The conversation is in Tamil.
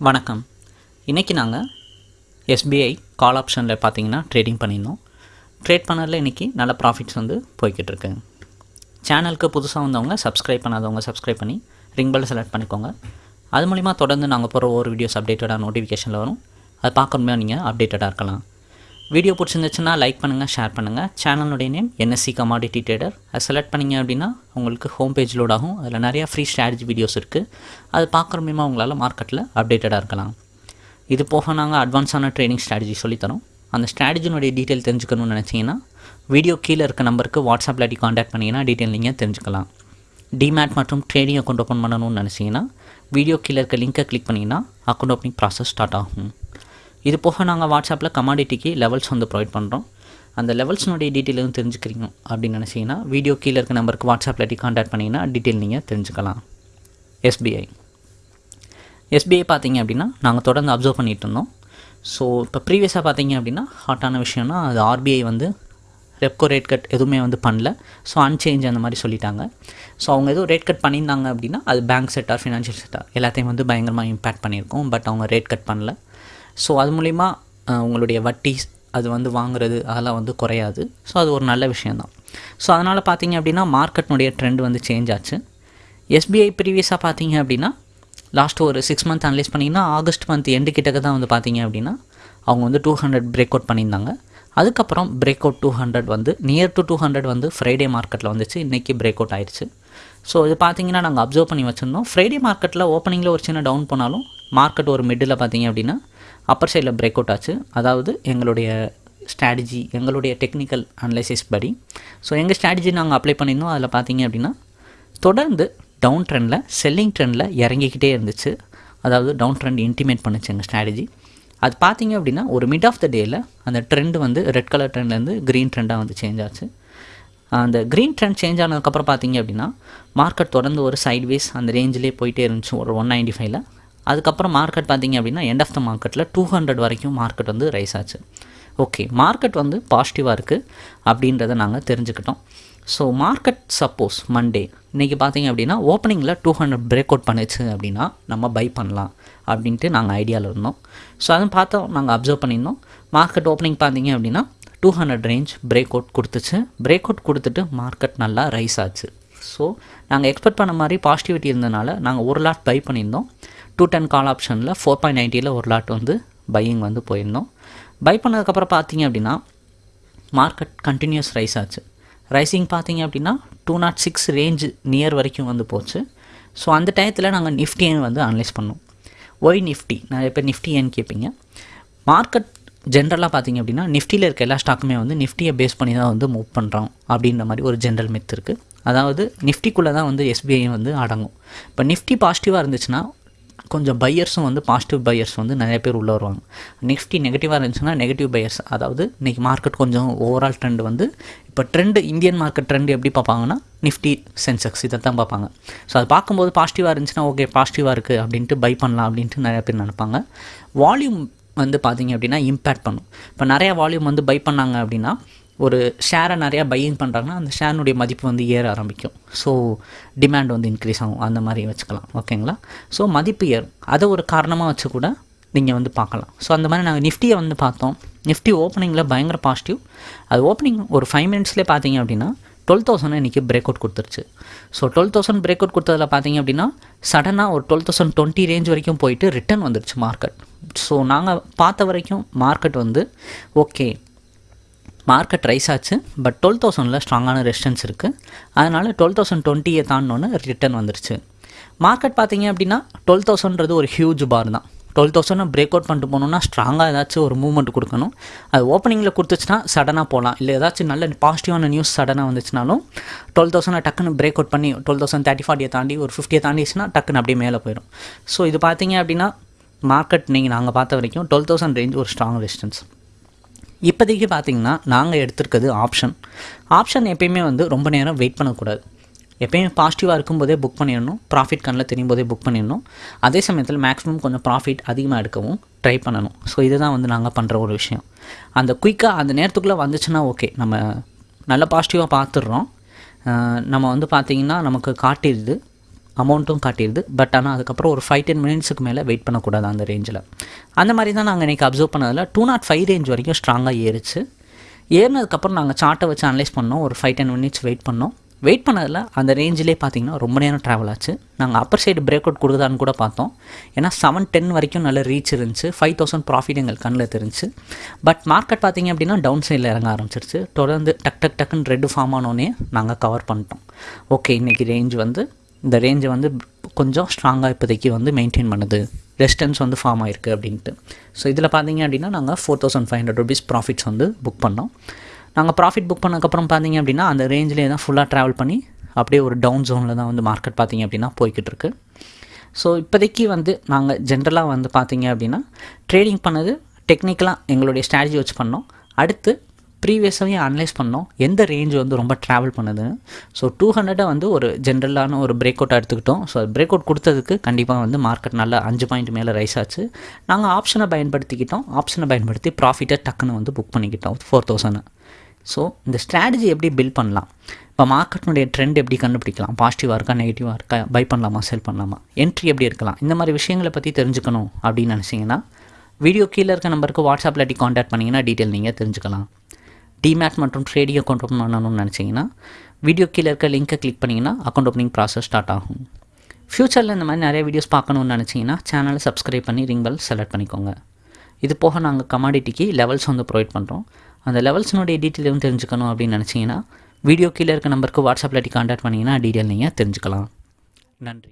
வணக்கம். இன்றைக்கி நாங்கள் எஸ்பிஐ கால் ஆப்ஷனில் பார்த்தீங்கன்னா ட்ரேடிங் பண்ணியிருந்தோம். ட்ரேட் பண்ணதில் இன்றைக்கி நல்ல ப்ராஃபிட்ஸ் வந்து போய்கிட்டுருக்கு. சேனலுக்கு புதுசாக வந்தவங்க சப்ஸ்கிரைப் பண்ணாதவங்க சப்ஸ்கிரைப் பண்ணி ரிங் பெல் செலக்ட் பண்ணிக்கோங்க. அது மூலிமா தொடர்ந்து நாங்கள் போகிற ஒவ்வொரு வீடியோஸ் அப்டேட்டடாக நோட்டிஃபிகேஷனில் வரும். அது பார்க்கணுமே நீங்கள் அப்டேட்டடாக இருக்கலாம். வீடியோ பிடிச்சிருந்துச்சுன்னா லைக் பண்ணுங்கள் ஷேர் பண்ணுங்கள் சேனலுடைய நேம் என்எஸ்சி கமாடிட்டி ட்ரேடர் அதை செலக்ட் பண்ணிங்க அப்படின்னா உங்களுக்கு ஹோம் பேஜ் லோட் ஆகும். அதில் நிறையா ஃப்ரீ ஸ்ட்ராட்டஜி வீடியோஸ் இருக்குது அது பார்க்குற மூலிமா உங்களால் மார்க்கெட்டில் அப்டேட்டடாக இருக்கலாம். இது போக நாங்கள் அட்வான்ஸான ட்ரேடிங் ஸ்ட்ராட்டஜி சொல்லித்தரோம் அந்த ஸ்ட்ராட்டஜினுடைய டீட்டெயில் தெரிஞ்சுக்கணும்னு நினச்சிங்கன்னா வீடியோ கீழே இருக்க நம்பருக்கு வாட்ஸ்அப்பில் அடி காண்டாக்ட் பண்ணிங்கன்னா டீட்டெயில் நீங்கள் தெரிஞ்சுக்கலாம். டிமேட் மற்றும் ட்ரேடிங் அக்கௌண்ட் ஓப்பன் பண்ணணும்னு நினச்சிங்கன்னா வீடியோ கீழே இருக்க லிங்கை கிளிக் பண்ணிங்கன்னா அக்கௌண்ட் ஓப்பனிங் ப்ராசஸ் ஸ்டார்ட் ஆகும். இது போக நாங்கள் வாட்ஸ்அப்பில் கமாடிட்டிக்கு லெவல்ஸ் வந்து ப்ரொவைட் பண்ணுறோம் அந்த லெவல்ஸ்னுடைய டீட்டெயிலும் தெரிஞ்சுக்கிறீங்க அப்படின்னு நினச்சிங்கன்னா வீடியோ கீழே இருக்க நம்பருக்கு வாட்ஸ்அப்பில் டி காண்டாக்ட் பண்ணிங்கன்னா டீட்டெயில் நீங்கள் தெரிஞ்சுக்கலாம். எஸ்பிஐ எஸ்பிஐ பார்த்தீங்க அப்படின்னா நாங்கள் தொடர்ந்து அப்சர்வ் பண்ணிகிட்டு இருந்தோம். ஸோ இப்போ ப்ரீவியஸாக பார்த்தீங்க அப்படின்னா ஹாட்டான விஷயம்னா அது ஆர்பிஐ வந்து ரெப்கோ ரேட் கட் எதுவுமே வந்து பண்ணல. ஸோ அன்சேஞ்ச் அந்த மாதிரி சொல்லிட்டாங்க. ஸோ அவங்க எதுவும் ரேட் கட் பண்ணியிருந்தாங்க அப்படின்னா அது பேங்க் செக்டார் ஃபினான்ஷியல் செக்டார் எல்லாத்தையும் வந்து பயங்கரமாக இம்பேக்ட் பண்ணியிருக்கோம். பட் அவங்க ரேட் கட் பண்ணல. ஸோ அது மூலிமா உங்களுடைய வட்டி அது வந்து வாங்குறது அதெல்லாம் வந்து குறையாது. ஸோ அது ஒரு நல்ல விஷயந்தான் ஸோ அதனால் பார்த்தீங்க அப்படின்னா மார்க்கெட்னுடைய ட்ரெண்ட் வந்து சேஞ்ச் ஆச்சு. எஸ்பிஐ ப்ரீவியஸாக பார்த்தீங்க அப்படின்னா லாஸ்ட் ஒரு சிக்ஸ் மந்த் அனலைஸ் பண்ணிங்கன்னா ஆகஸ்ட் மந்த் எண்டு கிட்டக்க தான் வந்து பார்த்தீங்க அப்படின்னா அவங்க வந்து டூ ஹண்ட்ரட் பிரேக் அவுட் பண்ணியிருந்தாங்க. அதுக்கப்புறம் பிரேக் அவுட் டூ ஹண்ட்ரட் வந்து நியர் டு டூ ஹண்ட்ரட் வந்து ஃப்ரைடே மார்க்கெட்டில் வந்துச்சு. இன்றைக்கி பிரேக் அவுட் ஆயிடுச்சு ஸோ இது பார்த்தீங்கன்னா நாங்கள் அப்சர்வ் பண்ணி வச்சுருந்தோம். ஃப்ரைடே மார்க்கெட்டில் ஓப்பனிங்கில் ஒரு சின்ன டவுன் போனாலும் மார்க்கெட் ஒரு மிடில் பார்த்தீங்க அப்படின்னா அப்பர் சைடில் பிரேக் அவுட் ஆச்சு. அதாவது எங்களுடைய ஸ்ட்ராட்டஜி எங்களுடைய டெக்னிக்கல் அனலைசிஸ் படி. ஸோ எங்கள் ஸ்ட்ராட்டஜி நாங்கள் அப்ளை பண்ணியிருந்தோம். அதில் பார்த்தீங்க அப்படின்னா தொடர்ந்து டவுன் ட்ரெண்டில் செல்லிங் ட்ரெண்டில் இறங்கிக்கிட்டே இருந்துச்சு. அதாவது டவுன் ட்ரெண்ட் இன்டிமேட் பண்ணுச்சு எங்கள் ஸ்ட்ராட்டஜி அது பார்த்தீங்க அப்படின்னா ஒரு மிட் ஆஃப் த டேயில் அந்த ட்ரெண்ட் வந்து ரெட் கலர் ட்ரெண்ட்லேருந்து க்ரீன் ட்ரெண்டாக வந்து சேஞ்ச் ஆச்சு. அந்த க்ரீன் ட்ரெண்ட் சேஞ்ச் ஆனதுக்கப்புறம் பார்த்தீங்க அப்படின்னா மார்க்கெட் தொடர்ந்து ஒரு சைட்வேஸ் அந்த ரேஞ்சிலே போயிட்டே இருந்துச்சு. ஒரு ஒன் நைன்டி ஃபைவ்ல அதுக்கப்புறம் மார்க்கெட் பார்த்தீங்க அப்படின்னா எண்ட் ஆஃப் த மார்க்கெட்டில் டூ ஹண்ட்ரட் வரைக்கும் மார்க்கெட் வந்து ரைஸ் ஆச்சு. ஓகே மார்க்கெட் வந்து பாசிட்டிவாக இருக்குது அப்படின்றத நாங்கள் தெரிஞ்சுக்கிட்டோம். ஸோ மார்க்கெட் சப்போஸ் மண்டே இன்றைக்கி பார்த்தீங்க அப்படின்னா ஓப்பனிங்கில் டூ ஹண்ட்ரட் பிரேக் அவுட் பண்ணுச்சு அப்படின்னா நம்ம பை பண்ணலாம் அப்படின்ட்டு நாங்கள் ஐடியாவில் இருந்தோம். ஸோ அதுவும் பார்த்தோம் நாங்கள் அப்சர்வ் பண்ணியிருந்தோம். மார்க்கெட் ஓப்பனிங் பார்த்தீங்க அப்படின்னா two hundred range break out கொடுத்துச்சு. பிரேக் அவுட் கொடுத்துட்டு மார்க்கெட் நல்லா ரைஸ் ஆச்சு. ஸோ நாங்கள் எக்ஸ்பெக்ட் பண்ண மாதிரி பாசிட்டிவிட்டி இருந்தனால நாங்கள் ஒரு லாட் பை பண்ணியிருந்தோம். டூ டென் கால் ஆப்ஷனில் ஃபோர் பாயிண்ட் நைன்ட்டியில் ஒரு லாட் வந்து பையிங் வந்து போயிருந்தோம். பை பண்ணதுக்கப்புறம் பார்த்தீங்க அப்படின்னா மார்க்கெட் கண்டினியூஸ் ரைஸ் ஆச்சு. ரைசிங் பார்த்தீங்க அப்படின்னா two nought six range near வரைக்கும் வந்து போச்சு. ஸோ அந்த டயத்தில் நாங்கள் நிஃப்டியை வந்து அனலைஸ் பண்ணோம். ஒய் நிஃப்டி நிறைய பேர் நிஃப்டி ஏன்னு கேட்பீங்க மார்க்கெட் ஜென்ரலாக பார்த்தீங்க அப்படின்னா நிஃப்டியில் இருக்க எல்லா ஸ்டாக்குமே வந்து நிஃப்டியை பேஸ் பண்ணி தான் வந்து மூவ் பண்ணுறோம் அப்படின்ற மாதிரி ஒரு ஜென்ரல் மித் இருக்குது அதாவது நிஃப்டிக்குள்ளே தான் வந்து எஸ்பிஐ வந்து அடங்கும். இப்போ நிஃப்டி பாசிட்டிவாக இருந்துச்சுன்னா கொஞ்சம் பையர்ஸும் வந்து பாசிட்டிவ் பையர்ஸ் வந்து நிறைய பேர் உள்ளே வருவாங்க. நிஃப்டி நெகட்டிவாக இருந்துச்சுன்னா நெகட்டிவ் பையர்ஸ் அதாவது இன்றைக்கி மார்க்கெட் கொஞ்சம் ஓவரால் ட்ரெண்ட் வந்து இப்போ ட்ரெண்டு இந்தியன் மார்க்கெட் ட்ரெண்ட் எப்படி பார்ப்பாங்கன்னா நிஃப்டி சென்செக்ஸ் இதை தான் பார்ப்பாங்க. ஸோ அது பார்க்கும்போது பாசிட்டிவாக இருந்துச்சுன்னா ஓகே பாசிட்டிவாக இருக்குது அப்படின்ட்டு பை பண்ணலாம் அப்படின்ட்டு நிறைய பேர் நினைப்பாங்க. வால்யூம் வந்து பார்த்தீங்க அப்படின்னா இம்பேக்ட் பண்ணும். இப்போ நிறையா வால்யூம் வந்து பை பண்ணாங்க அப்படின்னா ஒரு ஷேரை நிறையா பையிங் பண்ணுறாங்கன்னா அந்த ஷேருடைய மதிப்பு வந்து ஏற ஆரம்பிக்கும். ஸோ டிமாண்ட் வந்து இன்க்ரீஸ் ஆகும். அந்த மாதிரி வச்சுக்கலாம். ஓகேங்களா ஸோ மதிப்பு ஏறும். அதை ஒரு காரணமாக வச்சு கூட நீங்கள் வந்து பார்க்கலாம். ஸோ அந்த மாதிரி நாங்கள் நிஃப்டியை வந்து பார்த்தோம். நிஃப்டி ஓப்பனிங்கில் பயங்கர பாசிட்டிவ் அது ஓப்பனிங் ஒரு ஃபைவ் மினிட்ஸ்லேயே பார்த்தீங்க அப்படின்னா டுவெல் தௌசண்ட் இன்றைக்கி பிரேக் அவுட் கொடுத்துருச்சு. So twelve thousand break out கொடுத்ததில் பார்த்தீங்க அப்படின்னா சடனாக ஒரு டுவெல் தௌசண்ட் டுவெண்ட்டி ரேஞ்ச் வரைக்கும் போயிட்டு ரிட்டர்ன் வந்துருச்சு மார்க்கெட் ஸோ நாங்கள் பார்த்த வரைக்கும் மார்க்கெட் வந்து ஓகே மார்க்கெட் ரைஸ் ஆச்சு. பட் டுவெல் தௌசண்டில் ஸ்ட்ராங்கான ரெசிஸ்டன்ஸ் இருக்குது அதனால் டுவெல் தௌசண்ட் டுவெண்ட்டியை தாண்டினோன்னு ரிட்டர்ன் வந்துருச்சு. மார்க்கெட் பார்த்தீங்க அப்படின்னா டுவெல் தௌசண்ட்றது ஒரு ஹியூஜ் பார் தான். டுவெல் தௌசண்ட் பிரேக் அவுட் பண்ணிட்டு போகணுன்னா ஸ்ட்ராங்காக ஏதாச்சும் ஒரு மூவ்மெண்ட் கொடுக்கணும். அது ஓப்பனிங்கில் கொடுத்துச்சுன்னா சடனாக போகலாம். இல்லை ஏதாச்சும் நல்ல பாசிட்டிவான நியூஸ் சடனாக வந்துச்சுனாலும் டுவெல் தௌசண்ட் டக்குன்னு பிரேக் அவுட் பண்ணி டுவெல் தௌசண்ட் தேர்ட்டி ஃபார்ட்டியை தாண்டி ஒரு ஃபிஃப்டியை தாண்டிச்சுன்னா டக்குன்னு அப்படியே மேலே போயிடும். ஸோ இது பார்த்தீங்க அப்படின்னா மார்க்கெட் நீங்கள் நாங்கள் பார்த்த வரைக்கும் டுவெல் தௌசண்ட் ரேஞ்ச் ஒரு ஸ்ட்ராங் ரெசிஸ்டன்ஸ் இப்போதைக்கு பார்த்தீங்கன்னா நாங்கள் எடுத்திருக்கிறது ஆப்ஷன் ஆப்ஷன் எப்பயுமே வந்து ரொம்ப நேரம் வெயிட் பண்ணக்கூடாது. எப்பயுமே பாசிட்டிவாக இருக்கும்போதே புக் பண்ணிடணும். ப்ராஃபிட் கண்ணில் தெரியும் போதே புக் பண்ணிடணும். அதே சமயத்தில் மேக்ஸிமம் கொஞ்சம் ப்ராஃபிட் அதிகமாக எடுக்கவும் ட்ரை பண்ணணும். ஸோ இதுதான் வந்து நாங்கள் பண்ணுற ஒரு விஷயம். அந்த குயிக்காக அந்த நேரத்துக்குள்ளே வந்துச்சுன்னா ஓகே நம்ம நல்ல பாசிட்டிவாக பார்த்துடுறோம். நம்ம வந்து பார்த்திங்கன்னா நமக்கு காட்டிடுது. அமௌண்ட்டும் காட்டிடுது. பட் ஆனால் அதுக்கப்புறம் ஒரு ஃபைவ் டென் மினிட்ஸுக்கு மேலே வெயிட் பண்ணக்கூடாது அந்த ரேஞ்சில் அந்த மாதிரி தான் நாங்கள் இன்றைக்கி அப்சர்வ் பண்ணதில் டூ நாட் ஃபைவ் ரேஞ்ச் வரைக்கும் ஸ்ட்ராங்காக ஏறிச்சு. ஏறினதுக்கப்புறம் நாங்கள் சார்ட்டை வச்சு அனலைஸ் பண்ணோம். ஒரு ஃபைவ் டென் மினிட்ஸ் வெயிட் பண்ணோம். வெயிட் பண்ணதில் அந்த ரேஞ்சிலே பார்த்தீங்கன்னா ரொம்ப நேரம் ட்ராவல் ஆச்சு. நாங்கள் அப்பர் சைடு பிரேக் அவுட் கொடுக்குதான்னு கூட பார்த்தோம். ஏன்னா செவன் டென் வரைக்கும் நல்ல ரீச் இருந்துச்சு. ஃபைவ் தௌசண்ட் ப்ராஃபிட் எங்கள் கண்ணில் தெரிஞ்சு பட் மார்க்கெட் பார்த்தீங்க அப்படின்னா டவுன் சைடில் இறங்க ஆரம்பிச்சிருச்சு. தொடர்ந்து டக் டக் டக்குன்னு ரெட்டு ஃபார்ம் ஆனோடனே நாங்கள் கவர் பண்ணிட்டோம். ஓகே இன்றைக்கி ரேஞ்ச் வந்து இந்த ரேஞ்சை வந்து கொஞ்சம் ஸ்ட்ராங்காக இப்போதைக்கு வந்து மெயின்டைன் பண்ணுது. ரெஸ்டன்ஸ் வந்து ஃபார்ம் ஆயிருக்கு அப்படின்ட்டு. ஸோ இதில் பார்த்தீங்க அப்படின்னா நாங்கள் four thousand five hundred rupees profits வந்து புக் பண்ணோம். நாங்கள் ப்ராஃபிட் புக் பண்ணதுக்கப்புறம் பார்த்தீங்க அப்படின்னா அந்த ரேஞ்சிலே தான் ஃபுல்லாக ட்ராவல் பண்ணி அப்படியே ஒரு டவுன் ஜோனில் தான் வந்து மார்க்கெட் பார்த்தீங்க அப்படின்னா போய்கிட்டு இருக்கு. ஸோ இப்போதைக்கு வந்து நாங்கள் ஜென்ரலாக வந்து பார்த்தீங்க அப்படின்னா ட்ரேடிங் பண்ணது டெக்னிக்கலாக எங்களுடைய ஸ்ட்ராட்டஜி வச்சு பண்ணோம். அடுத்து ப்ரீவியஸாகவே அனலைஸ் பண்ணோம். எந்த ரேஞ்ச் வந்து ரொம்ப ட்ராவல் பண்ணுதுன்னு ஸோ டூ ஹண்ட்ரடை வந்து ஒரு ஜென்ரலான ஒரு பிரேக் அவுட்டாக எடுத்துக்கிட்டோம். ஸோ பிரேக் அவுட் கொடுத்ததுக்கு கண்டிப்பாக வந்து மார்க்கெட் நல்லா அஞ்சு பாயிண்ட் மேலே ரைஸ் ஆச்சு. நாங்கள் ஆப்ஷனை பயன்படுத்திக்கிட்டோம். ஆப்ஷனை பயன்படுத்தி ப்ராஃபிட்டை டக்குன்னு வந்து புக் பண்ணிக்கிட்டோம். ஃபோர் தௌசண்ட் ஸோ இந்த ஸ்ட்ராட்டஜி எப்படி பில்ட் பண்ணலாம்? இப்போ மார்க்கெட்டினுடைய ட்ரெண்ட் எப்படி கண்டுபிடிக்கலாம்? பாசிட்டிவாக இருக்கா நெகட்டிவாக இருக்கா? பை பண்ணலாமா செல் பண்ணலாமா? என்ட்ரி எப்படி இருக்கலாம்? இந்த மாதிரி விஷயங்களை பற்றி தெரிஞ்சுக்கணும் அப்படின்னு நினச்சிங்கன்னா வீடியோ கீழே இருக்க நம்பருக்கு வாட்ஸ்அப்பில் இல்லாட்டி காண்டாக்ட் பண்ணிங்கன்னா டீட்டெயில் நீங்கள் தெரிஞ்சுக்கலாம். டிமேட் மற்றும் ட்ரேடிங் அக்கௌண்ட் ஓப்பன் பண்ணணும்னு நினச்சிங்கன்னா வீடியோ கீழே இருக்க லிங்க்கை கிளிக் பண்ணிங்கன்னா அக்கௌண்ட் ஓப்பனிங் ப்ராசஸ் ஸ்டார்ட் ஆகும். ஃப்யூச்சரில் இந்த மாதிரி நிறைய வீடியோஸ் பார்க்கணுன்னு நினச்சிங்கன்னா சேனலை சப்ஸ்கிரைப் பண்ணி ரிங் பெல் செலக்ட் பண்ணிக்கோங்க. இது போக நாங்கள் கமாடிட்டிக்கு லெவல்ஸ் வந்து ப்ரொவைட் பண்ணுறோம் அந்த லெவல்ஸினுடைய டீட்டெயிலும் தெரிஞ்சுக்கணும் அப்படின்னு நினச்சிங்கன்னா வீடியோ கீழே இருக்க நம்பருக்கு வாட்ஸ்அப்பில் காண்டாக்ட் பண்ணிங்கன்னா டீட்டெயில் நீங்கள் தெரிஞ்சுக்கலாம். நன்றி.